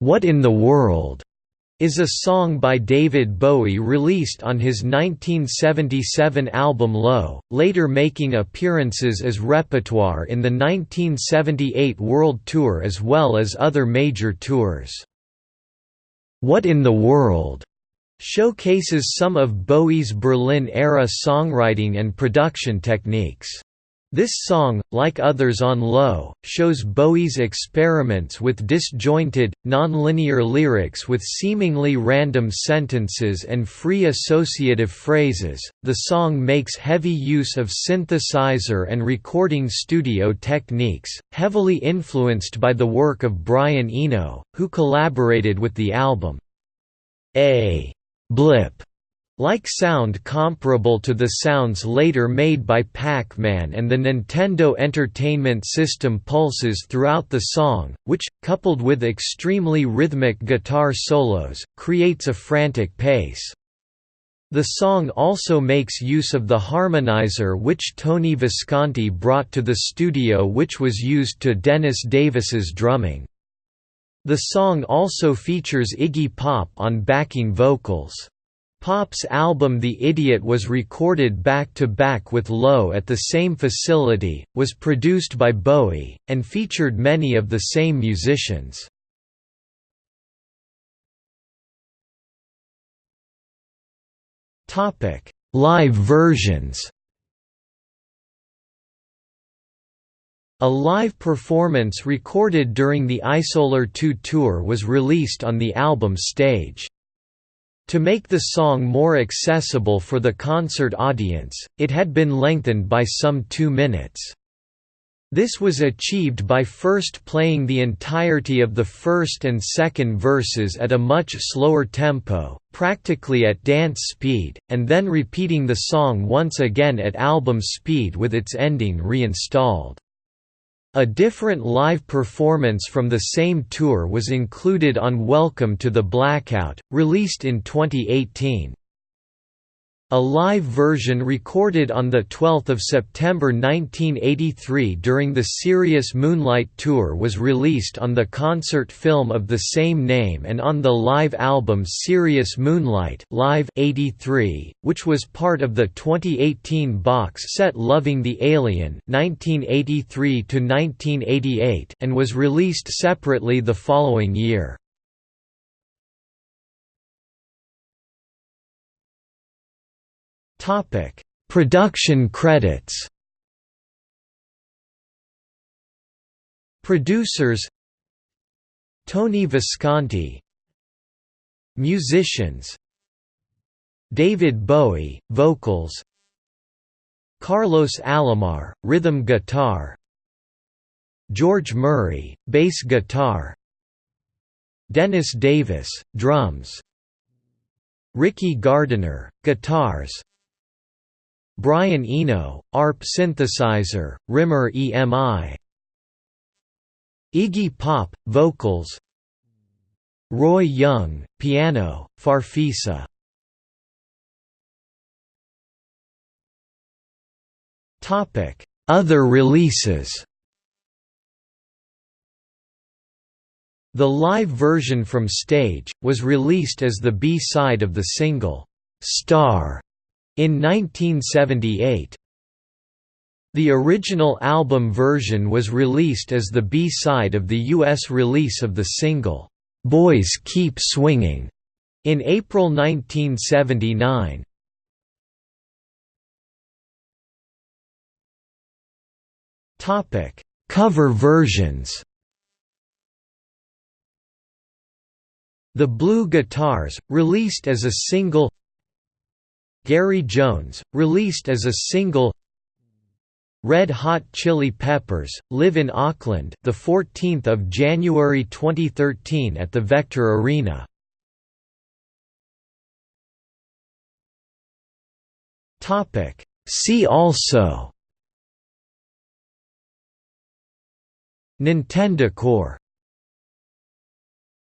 What in the World is a song by David Bowie released on his 1977 album Low, later making appearances as repertoire in the 1978 World Tour as well as other major tours. What in the World showcases some of Bowie's Berlin-era songwriting and production techniques. This song, like others on Low, shows Bowie's experiments with disjointed, nonlinear lyrics with seemingly random sentences and free associative phrases. The song makes heavy use of synthesizer and recording studio techniques, heavily influenced by the work of Brian Eno, who collaborated with the album. A blip like sound comparable to the sounds later made by Pac-Man and the Nintendo Entertainment System pulses throughout the song, which, coupled with extremely rhythmic guitar solos, creates a frantic pace. The song also makes use of the harmonizer which Tony Visconti brought to the studio which was used to Dennis Davis's drumming. The song also features Iggy Pop on backing vocals. Pop's album The Idiot was recorded back-to-back with Low at the same facility, was produced by Bowie, and featured many of the same musicians. Live versions A live performance recorded during the Isolar 2 tour was released on the album's stage. To make the song more accessible for the concert audience, it had been lengthened by some two minutes. This was achieved by first playing the entirety of the first and second verses at a much slower tempo, practically at dance speed, and then repeating the song once again at album speed with its ending reinstalled. A different live performance from the same tour was included on Welcome to the Blackout, released in 2018. A live version recorded on 12 September 1983 during the Serious Moonlight Tour was released on the concert film of the same name and on the live album Serious Moonlight Live 83, which was part of the 2018 box set Loving the Alien 1983 and was released separately the following year. Topic: Production credits. Producers. Tony Visconti. Musicians. David Bowie, vocals. Carlos Alomar, rhythm guitar. George Murray, bass guitar. Dennis Davis, drums. Ricky Gardiner, guitars Brian Eno, ARP synthesizer, Rimmer EMI Iggy Pop, vocals. Roy Young, piano, Farfisa. Other releases. The live version from stage, was released as the B-side of the single, "'Star' In 1978 The original album version was released as the B-side of the US release of the single, "'Boys Keep Swinging' in April 1979. Cover versions The Blue Guitars, released as a single Gary Jones, released as a single Red Hot Chili Peppers, Live in Auckland the 14th of January 2013 at the Vector Arena. Topic See also Nintendo Core